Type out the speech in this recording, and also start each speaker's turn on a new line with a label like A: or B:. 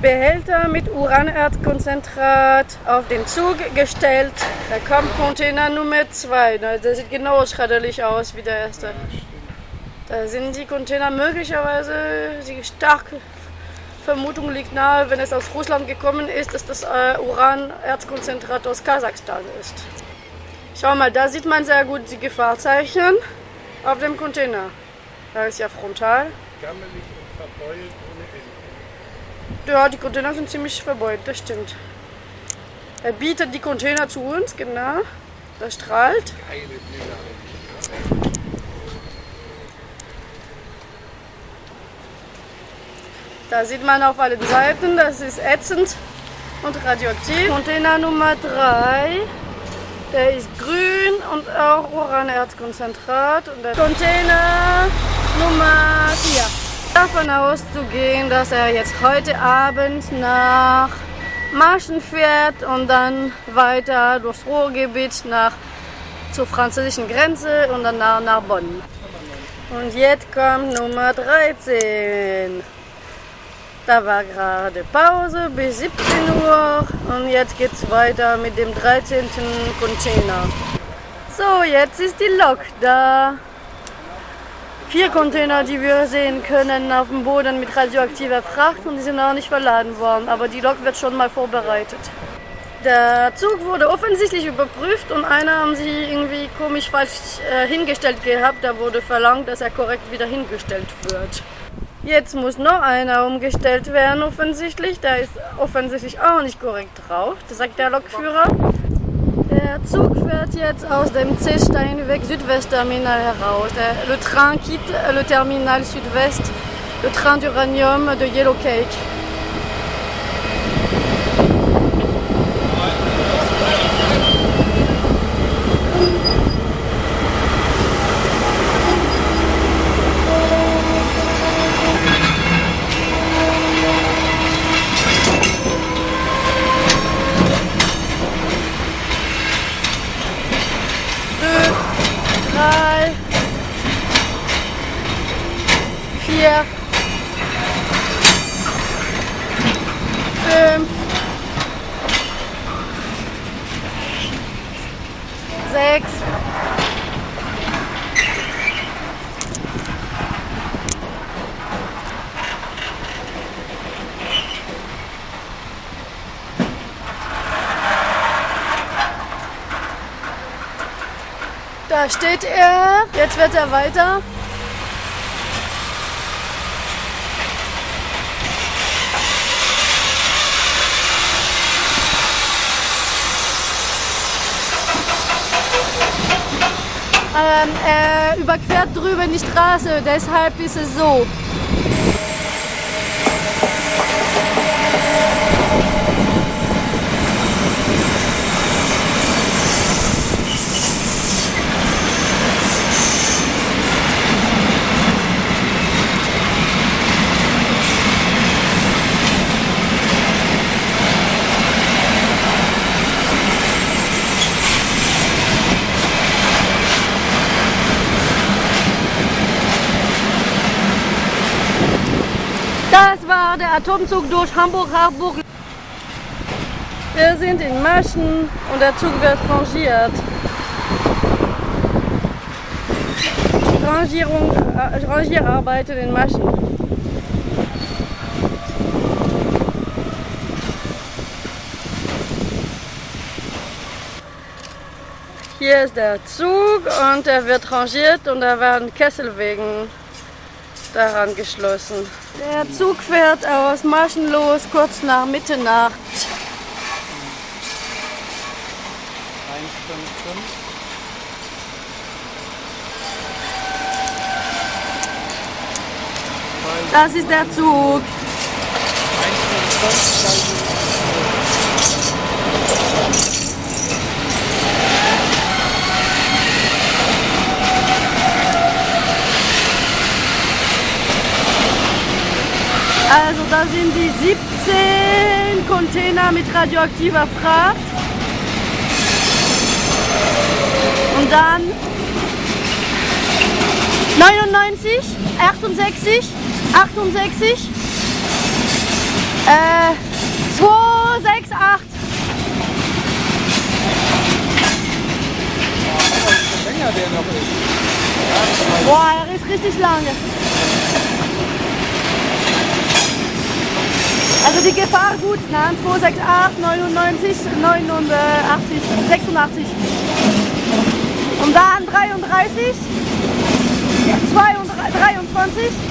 A: Behälter mit Uranerzkonzentrat auf den Zug gestellt. Da kommt Container Nummer 2. Der sieht genau schredderlich aus wie der erste. Da sind die Container möglicherweise, die starke Vermutung liegt nahe, wenn es aus Russland gekommen ist, dass das äh, Uranerzkonzentrat aus Kasachstan ist. Schau mal, da sieht man sehr gut die Gefahrzeichen auf dem Container. Da ist ja frontal.
B: Gammelig und verbeult ohne Ende.
A: Ja, die Container sind ziemlich verbeult, das stimmt. Er bietet die Container zu uns, genau. Das strahlt. Da sieht man auf allen Seiten, das ist ätzend und radioaktiv. Container Nummer 3, der ist grün und auch Uranerzkonzentrat. Und der Container Nummer 4. Davon auszugehen, dass er jetzt heute Abend nach Marschen fährt und dann weiter durchs Ruhrgebiet nach zur französischen Grenze und dann nach, nach Bonn. Und jetzt kommt Nummer 13. Da war gerade Pause bis 17 Uhr und jetzt geht's weiter mit dem 13. Container. So, jetzt ist die Lok da. Vier Container, die wir sehen können auf dem Boden mit radioaktiver Fracht und die sind noch nicht verladen worden, aber die Lok wird schon mal vorbereitet. Der Zug wurde offensichtlich überprüft und einer haben sie irgendwie komisch falsch äh, hingestellt gehabt. Da wurde verlangt, dass er korrekt wieder hingestellt wird. Jetzt muss noch einer umgestellt werden, offensichtlich. Der ist offensichtlich auch nicht korrekt drauf, das sagt der Lokführer. Der Zug fährt jetzt aus dem C-Steinweg Südwest-Terminal heraus. Le train quitte le terminal Südwest, le train d'uranium de Yellow sechs, Da steht er. Jetzt wird er weiter. Ähm, er überquert drüben die Straße, deshalb ist es so. Der Atomzug durch Hamburg-Harburg. Wir sind in Maschen und der Zug wird rangiert. Rangierung, äh, Rangierarbeiten in Maschen. Hier ist der Zug und er wird rangiert und da werden Kesselwegen daran geschlossen. Der Zug fährt aus Maschen los kurz nach Mitternacht.
B: 155.
A: Das ist der Zug.
B: 155.
A: Also da sind die 17 Container mit radioaktiver Fracht. Und dann 99, 68, 68, Äh, 268.
B: länger der noch ist.
A: Boah, er ist richtig lange. Also die Gefahr gut, ne? 268, 99, 89, 86. Und dann 33, 22, 23.